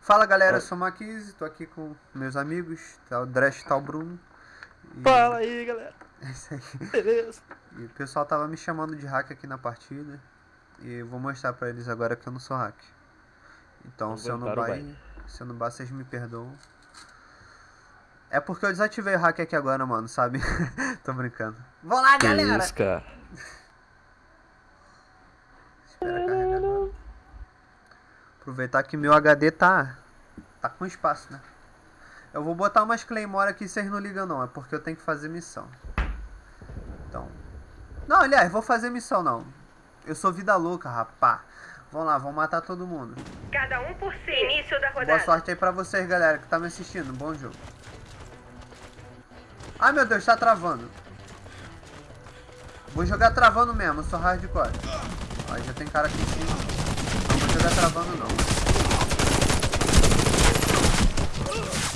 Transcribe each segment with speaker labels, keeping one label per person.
Speaker 1: Fala galera, eu sou o Maquise, tô aqui com meus amigos, tá o Dresh tá o Bruno.
Speaker 2: E... Fala aí galera!
Speaker 1: É isso aí.
Speaker 2: Beleza.
Speaker 1: E o pessoal tava me chamando de hack aqui na partida. E eu vou mostrar pra eles agora que eu não sou hack. Então se eu não vai, se eu não vai, vocês me perdoam. É porque eu desativei o hack aqui agora, mano, sabe? Tô brincando. Vou lá, galera!
Speaker 2: Isso, cara.
Speaker 1: Espera carregar. Aproveitar que meu HD tá tá com espaço, né? Eu vou botar umas Claymore aqui, vocês não ligam não, é porque eu tenho que fazer missão. Então... Não, aliás, vou fazer missão não. Eu sou vida louca, rapá. Vamos lá, vamos matar todo mundo.
Speaker 3: Cada um por si. Início da rodada.
Speaker 1: Boa sorte aí pra vocês, galera, que tá me assistindo. Bom jogo. Ai, meu Deus, tá travando. Vou jogar travando mesmo, eu sou hardcore. Ó, já tem cara aqui em cima jogar travando não.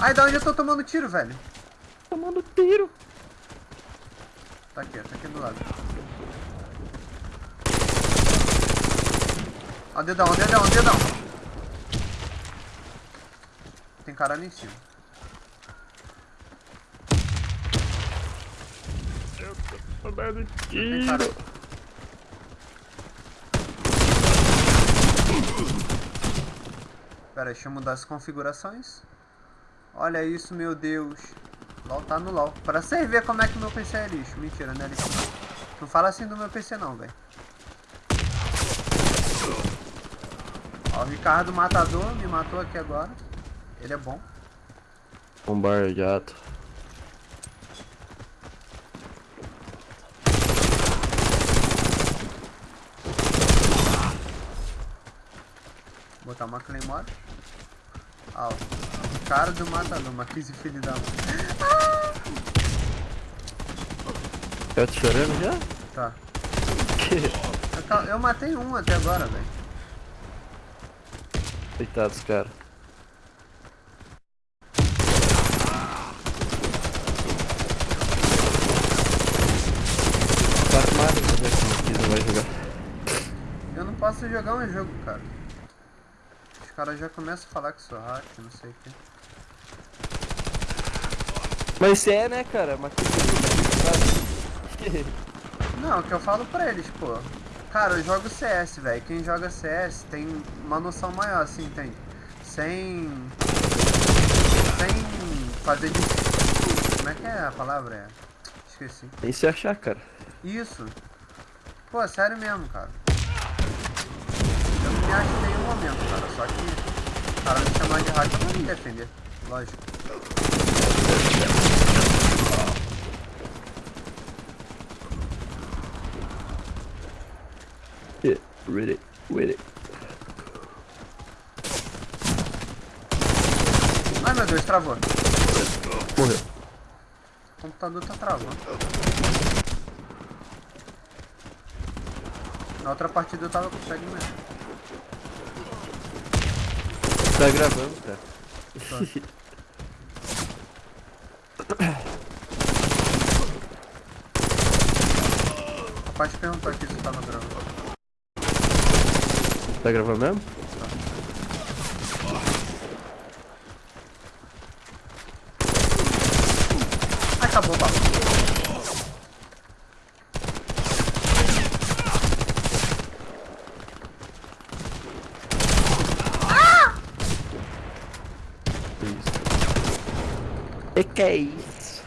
Speaker 1: Ai, da onde eu tô tomando tiro, velho?
Speaker 2: Tomando tiro.
Speaker 1: Tá aqui, tá aqui do lado. Ó, dedão, dedão, dedão. Tem cara ali em cima.
Speaker 2: Eu tô tomando tiro.
Speaker 1: Pera deixa eu mudar as configurações. Olha isso, meu Deus. LOL tá no LOL. Pra vocês verem como é que meu PC é lixo. Mentira, não é lixo. Não fala assim do meu PC não, velho. Ó, o Ricardo Matador me matou aqui agora. Ele é bom.
Speaker 2: Bombardeado.
Speaker 1: Botar uma Claymore. Ah, o cara do matador, uma crise filho da mãe.
Speaker 2: Eu te chorando já?
Speaker 1: Tá. Eu, eu matei um até agora, velho.
Speaker 2: Coitados, cara.
Speaker 1: Eu não posso jogar um jogo, cara caras já começam a falar que sou hack, não sei o que.
Speaker 2: Mas você é, né, cara? Mas
Speaker 1: Não, o que eu falo pra eles, pô. Cara, eu jogo CS, velho. Quem joga CS tem uma noção maior, assim, tem. Sem... Sem fazer de... Como é que é a palavra? É... Esqueci.
Speaker 2: Tem se achar, cara.
Speaker 1: Isso. Pô, sério mesmo, cara. Me acho em nenhum momento, cara. Só que o cara me chamar de hack eu não me defender. Lógico.
Speaker 2: Yeah, read it, read it.
Speaker 1: Ai meu Deus, travou.
Speaker 2: Morreu.
Speaker 1: O computador tá travando. Na outra partida eu tava com o mesmo.
Speaker 2: Tá gravando, cara.
Speaker 1: Tá. Rapaz perguntou aqui se tava gravando.
Speaker 2: Tá gravando mesmo?
Speaker 1: Tá. Acabou o papo.
Speaker 2: E que é isso?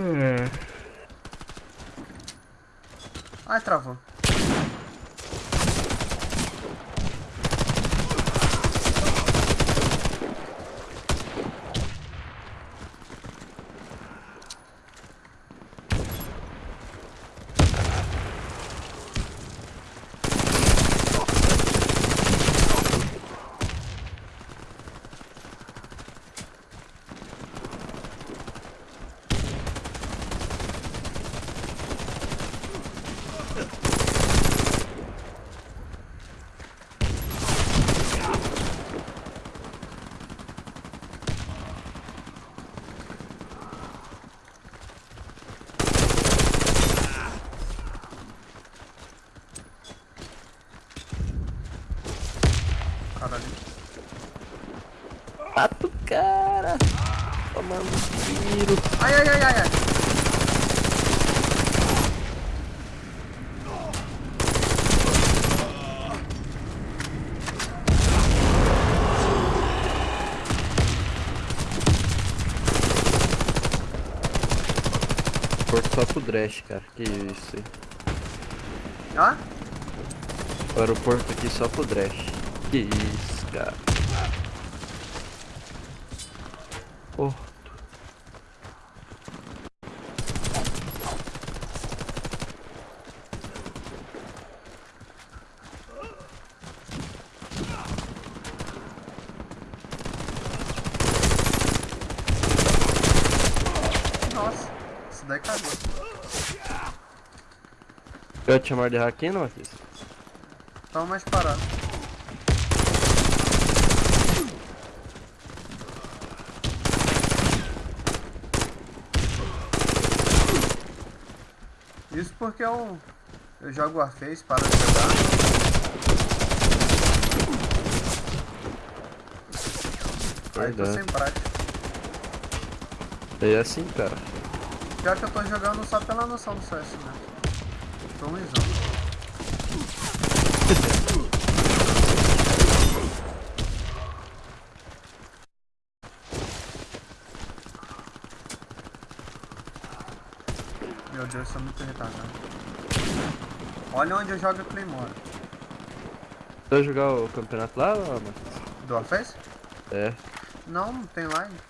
Speaker 1: Hum. Ai, travou.
Speaker 2: Só pro Dresh, cara. Que isso aí.
Speaker 1: Ó.
Speaker 2: O aeroporto aqui só pro Dresh. Que isso, cara. Porto.
Speaker 1: Nossa, isso daí cagou.
Speaker 2: Eu te chamar de Hackino, Matheus?
Speaker 1: Tava mais parado. Isso porque eu, eu jogo Warface, para de jogar. Aí tô sem prática.
Speaker 2: É assim, cara.
Speaker 1: Pior que eu tô jogando só pela noção do CS, né? Tô ruimzão. Meu Deus, sou muito retardado. Olha onde eu jogo a Claymore.
Speaker 2: Você vai jogar o campeonato lá, Matheus?
Speaker 1: Do Warface?
Speaker 2: É.
Speaker 1: Não, não tem line.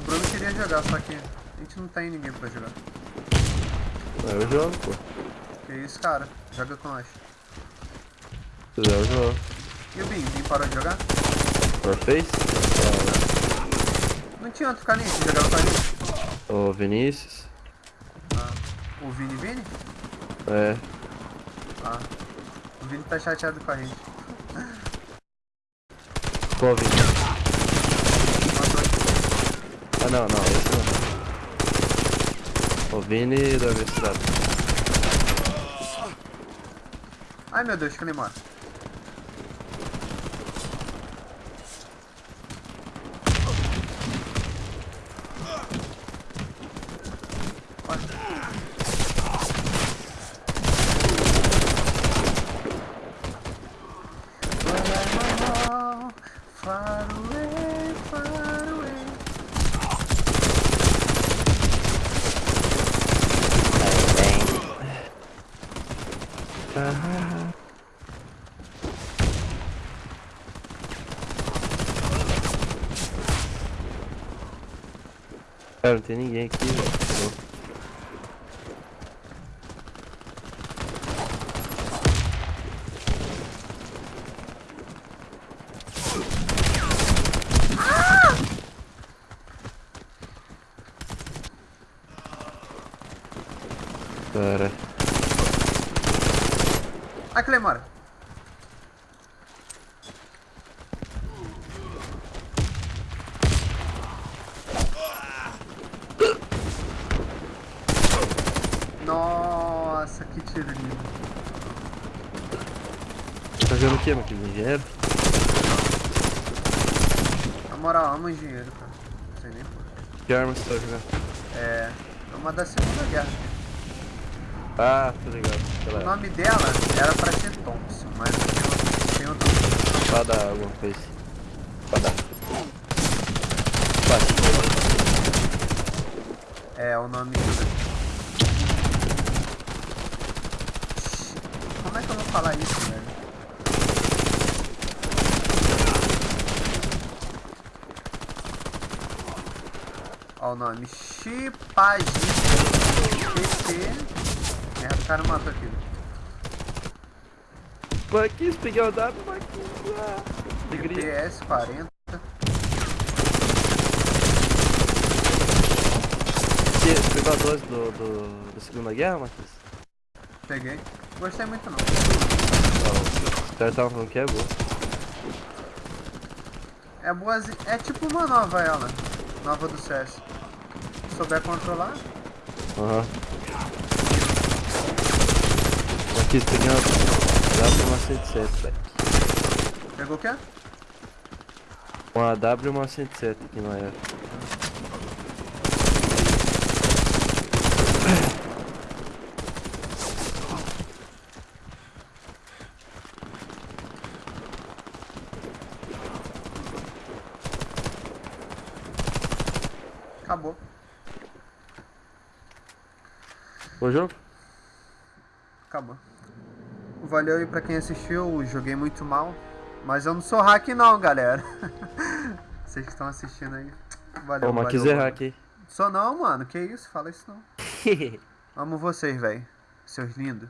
Speaker 1: O Bruno queria jogar, só que a gente não tem ninguém pra jogar.
Speaker 2: Eu jogo, pô.
Speaker 1: Que isso, cara? Joga com nós.
Speaker 2: Se quiser, eu jogo.
Speaker 1: E o Bin? Bin parou de jogar?
Speaker 2: Warface?
Speaker 1: Não tinha outro carinha que jogava com a gente.
Speaker 2: Ô, Vinícius?
Speaker 1: Ah, o Vini Vini?
Speaker 2: É.
Speaker 1: Ah, o Vini tá chateado com a gente.
Speaker 2: Qual Vinícius? Ah, não, não, esse não. O Vini da universidade.
Speaker 1: Ai meu Deus, Claymore. Far
Speaker 2: Ah. Cara, não tem
Speaker 1: Claymore. Nossa, que tiro lindo.
Speaker 2: tá jogando o que, meu querido? Engenheiro?
Speaker 1: Na moral, amo engenheiro, cara. Não sei nem por
Speaker 2: Que arma você tá jogando?
Speaker 1: É. É uma da Segunda Guerra.
Speaker 2: Ah, tô ligado.
Speaker 1: O nome dela era pra ser Thompson, mas tem outro.
Speaker 2: espada alguma coisa. Espada. Vai.
Speaker 1: É, o nome dela. Como é que eu vou falar isso, velho? Ó o nome. Chipagito. PT. Merda, o cara matou aquilo.
Speaker 2: Marquinhos, peguei o dado, Marquinhos. Ah, alegria.
Speaker 1: PS 40.
Speaker 2: Você pegou a 12 do, do, da Segunda Guerra, Marquinhos?
Speaker 1: Peguei. Gostei muito não.
Speaker 2: Não. Os caras estavam falando que é boa.
Speaker 1: É boazinha. É tipo uma nova ela. Nova do CS. Se souber controlar.
Speaker 2: Aham. Marquinhos, Dá pra uma 107, velho.
Speaker 1: Pegou o quê?
Speaker 2: Uma AW e uma 107 aqui na era.
Speaker 1: Acabou.
Speaker 2: Bom jogo?
Speaker 1: Acabou. Valeu aí pra quem assistiu, joguei muito mal. Mas eu não sou hack não, galera. Vocês que estão assistindo aí. Valeu,
Speaker 2: Ô, mas
Speaker 1: valeu,
Speaker 2: quiser hack aí.
Speaker 1: Sou não, mano. Que isso? Fala isso não. Amo vocês, velho. Seus lindos.